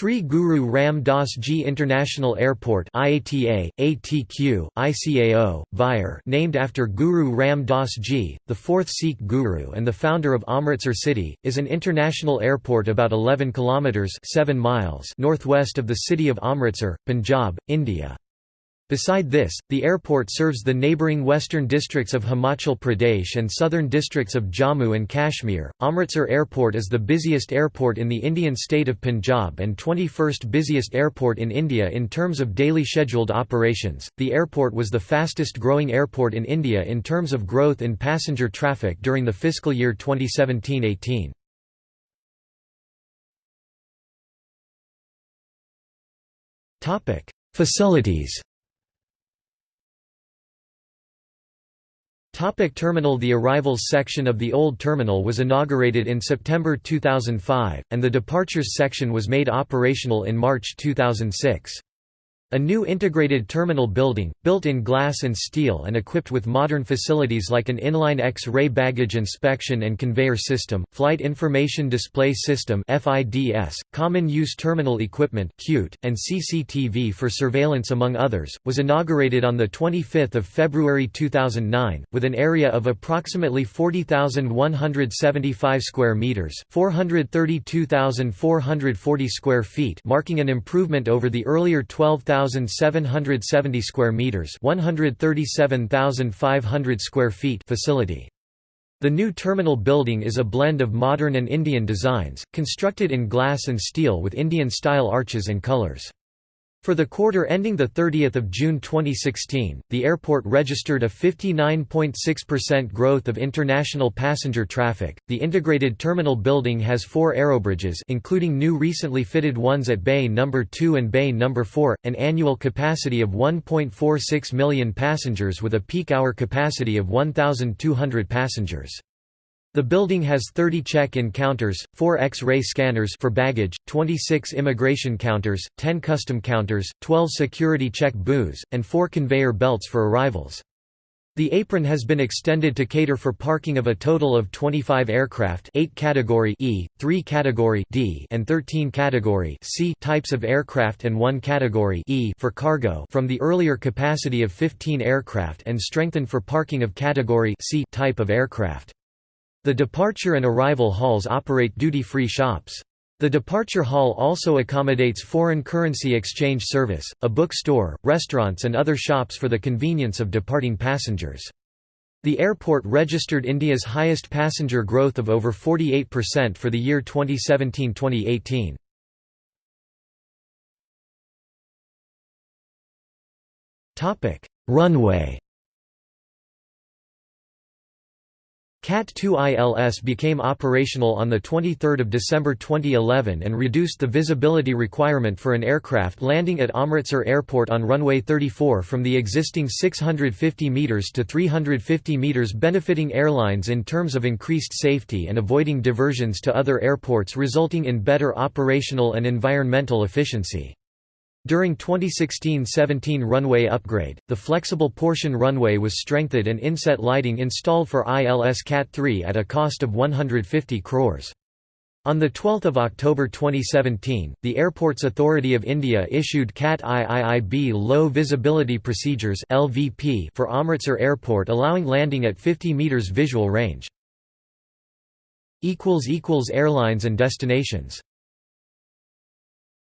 Shri Guru Ram Das Ji International Airport IATA, ATQ, ICAO, VIAR named after Guru Ram Das Ji, the fourth Sikh Guru and the founder of Amritsar city, is an international airport about 11 kilometres 7 miles northwest of the city of Amritsar, Punjab, India. Beside this, the airport serves the neighbouring western districts of Himachal Pradesh and southern districts of Jammu and Kashmir. Amritsar Airport is the busiest airport in the Indian state of Punjab and 21st busiest airport in India in terms of daily scheduled operations. The airport was the fastest growing airport in India in terms of growth in passenger traffic during the fiscal year 2017 18. Facilities Topic terminal The arrivals section of the old terminal was inaugurated in September 2005, and the departures section was made operational in March 2006. A new integrated terminal building, built in glass and steel and equipped with modern facilities like an inline X-ray baggage inspection and conveyor system, Flight Information Display System (FIDS), Common Use Terminal Equipment (CUTE), and CCTV for surveillance among others, was inaugurated on the 25th of February 2009 with an area of approximately 40,175 square meters, 432,440 square feet, marking an improvement over the earlier 12,000 1,770 square meters, 137,500 square feet facility. The new terminal building is a blend of modern and Indian designs, constructed in glass and steel with Indian-style arches and colors. For the quarter ending 30 June 2016, the airport registered a 59.6% growth of international passenger traffic. The integrated terminal building has four aerobridges including new recently fitted ones at Bay No. 2 and Bay No. 4, an annual capacity of 1.46 million passengers with a peak hour capacity of 1,200 passengers. The building has 30 check-in counters, 4 X-ray scanners for baggage, 26 immigration counters, 10 custom counters, 12 security check booths, and 4 conveyor belts for arrivals. The apron has been extended to cater for parking of a total of 25 aircraft 8 category E, 3 category D and 13 category C types of aircraft and 1 category E for cargo from the earlier capacity of 15 aircraft and strengthened for parking of category C type of aircraft. The departure and arrival halls operate duty-free shops. The departure hall also accommodates foreign currency exchange service, a bookstore, restaurants and other shops for the convenience of departing passengers. The airport registered India's highest passenger growth of over 48% for the year 2017-2018. Runway CAT-2 ILS became operational on 23 December 2011 and reduced the visibility requirement for an aircraft landing at Amritsar Airport on runway 34 from the existing 650 metres to 350 metres benefiting airlines in terms of increased safety and avoiding diversions to other airports resulting in better operational and environmental efficiency. During 2016–17 runway upgrade, the flexible portion runway was strengthened and inset lighting installed for ILS CAT-3 at a cost of 150 crores. On 12 October 2017, the Airports Authority of India issued CAT IIIB Low Visibility Procedures for Amritsar Airport allowing landing at 50 metres visual range. Airlines and destinations